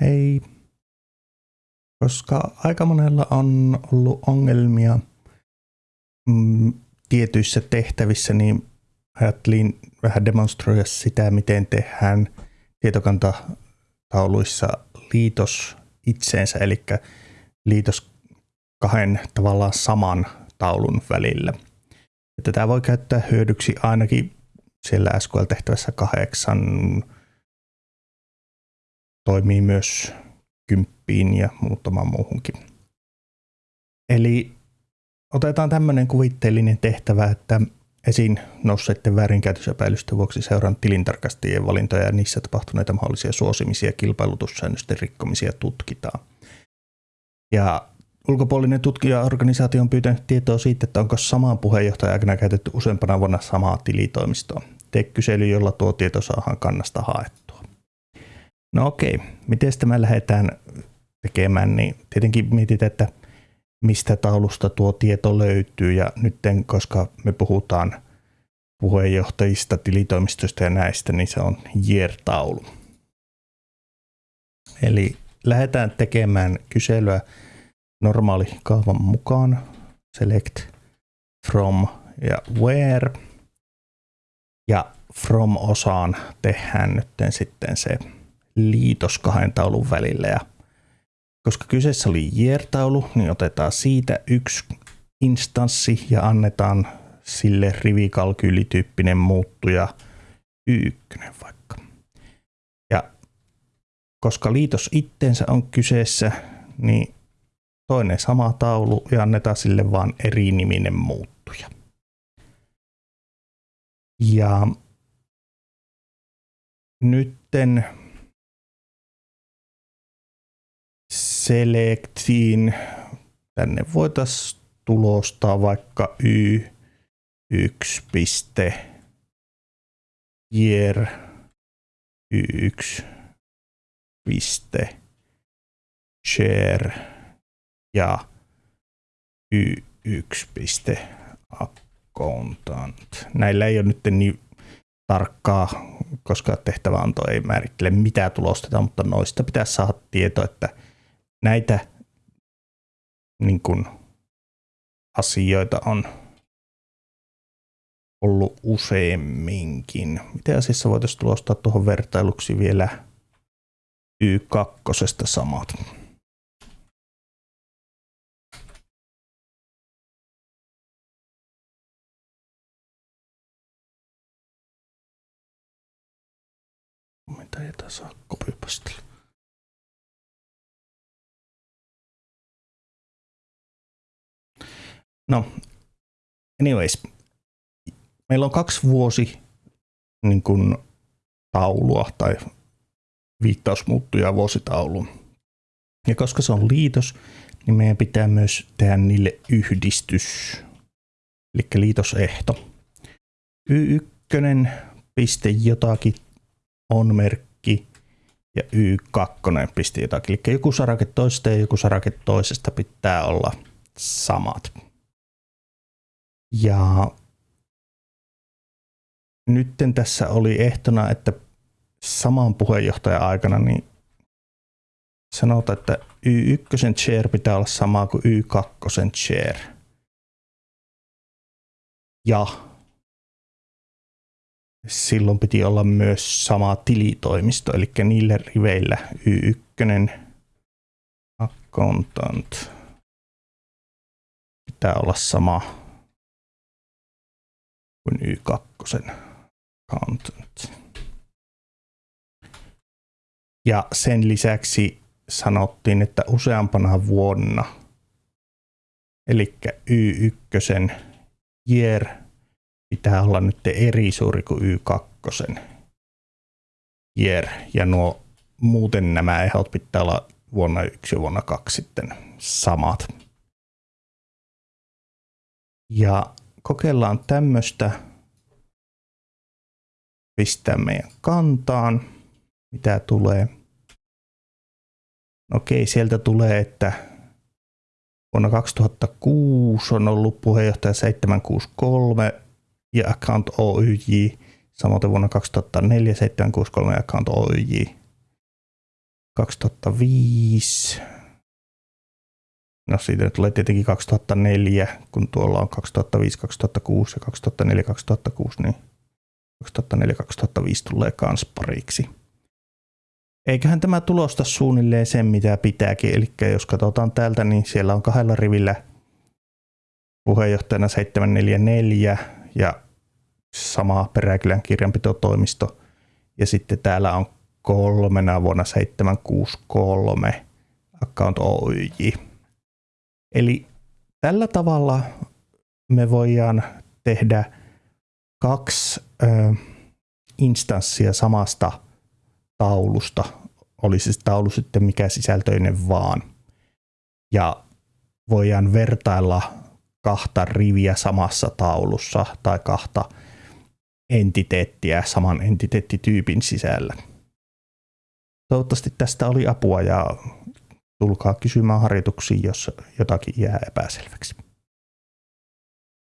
hei. Koska aika monella on ollut ongelmia mm, tietyissä tehtävissä, niin ajattelin vähän demonstroida sitä, miten tehdään tietokantatauluissa liitos itseensä, eli liitos kahden tavallaan saman taulun välillä. Tätä voi käyttää hyödyksi ainakin siellä SQL-tehtävässä kahdeksan toimii myös kymppiin ja muutamaan muuhunkin. Eli otetaan tämmöinen kuvitteellinen tehtävä, että esiin nousseiden väärinkäytösepäilysten vuoksi seuraan tilintarkastajien valintoja ja niissä tapahtuneita mahdollisia suosimisia ja kilpailutussäännösten rikkomisia tutkitaan. Ja ulkopuolinen tutkijaorganisaatio on pyytänyt tietoa siitä, että onko samaan puheenjohtajan aikana käytetty useampana vuonna samaa tilitoimistoa. Tee kysely, jolla tuo tieto saadaan kannasta haettua. No okei, miten tämä lähdetään tekemään, niin tietenkin mietitään, että mistä taulusta tuo tieto löytyy ja nyt koska me puhutaan puheenjohtajista, tilitoimistoista ja näistä, niin se on year-taulu. Eli lähdetään tekemään kyselyä normaali kaavan mukaan. Select from ja where. Ja from osaan tehdään nyt sitten se liitos kahden taulun välillä. Ja koska kyseessä oli year-taulu, niin otetaan siitä yksi instanssi ja annetaan sille rivikalkyylityyppinen muuttuja y1 vaikka. Ja koska liitos itteensä on kyseessä, niin toinen sama taulu ja annetaan sille vaan eri niminen muuttuja. Ja nytten selectiin, tänne voitaisiin tulostaa vaikka y1 piste. Year y1 piste. Share ja y1 accountant. Näillä ei ole nyt niin tarkkaa, koska tehtäväanto ei määrittele mitä tulostetaan, mutta noista pitäisi saada tieto, että näitä niin kuin, asioita on ollut useamminkin. Miten asiassa voitaisiin tulostaa tuohon vertailuksi vielä Y2 samat? Mitä ei saa kopipastilla. No, anyways. Meillä on kaksi vuosi niin kuin, taulua tai viittausmuuttuja vuositauluun. Ja koska se on liitos, niin meidän pitää myös tehdä niille yhdistys, eli liitosehto. Y1 piste jotakin on merkki ja Y2 piste jotakin. Eli joku sarake toisesta ja joku sarake toisesta pitää olla samat. Ja nytten tässä oli ehtona, että saman puheenjohtajan aikana niin sanotaan, että Y1 share pitää olla sama kuin Y2 share. Ja silloin piti olla myös sama tilitoimisto, eli niillä riveillä Y1 accountant pitää olla sama kuin Y2 accountant. Ja sen lisäksi sanottiin, että useampana vuonna, eli Y1 year pitää olla nyt eri suuri kuin Y2 year, ja nuo muuten nämä ehdot pitää olla vuonna 1 ja vuonna 2 sitten samat. Ja kokeillaan tämmöistä pistää meidän kantaan, mitä tulee. Okei, sieltä tulee, että vuonna 2006 on ollut puheenjohtaja 763 ja account OYJ, samoin vuonna 2004 763 account OYJ. 2005. No siitä tulee tietenkin 2004, kun tuolla on 2005, 2006 ja 2004, 2006, niin 2004, 2005 tulee kans pariksi. Eiköhän tämä tulosta suunnilleen sen, mitä pitääkin. Eli jos katsotaan täältä, niin siellä on kahdella rivillä puheenjohtajana 744 ja sama Peräkylän kirjanpitotoimisto. Ja sitten täällä on kolmena vuonna 763 Account Oyj. Eli tällä tavalla me voidaan tehdä kaksi ö, instanssia samasta taulusta, olisi se taulu sitten mikä sisältöinen vaan. Ja voidaan vertailla kahta riviä samassa taulussa tai kahta entiteettiä saman entiteettityypin sisällä. Toivottavasti tästä oli apua ja tulkaa kysymään harjoituksiin, jos jotakin jää epäselväksi.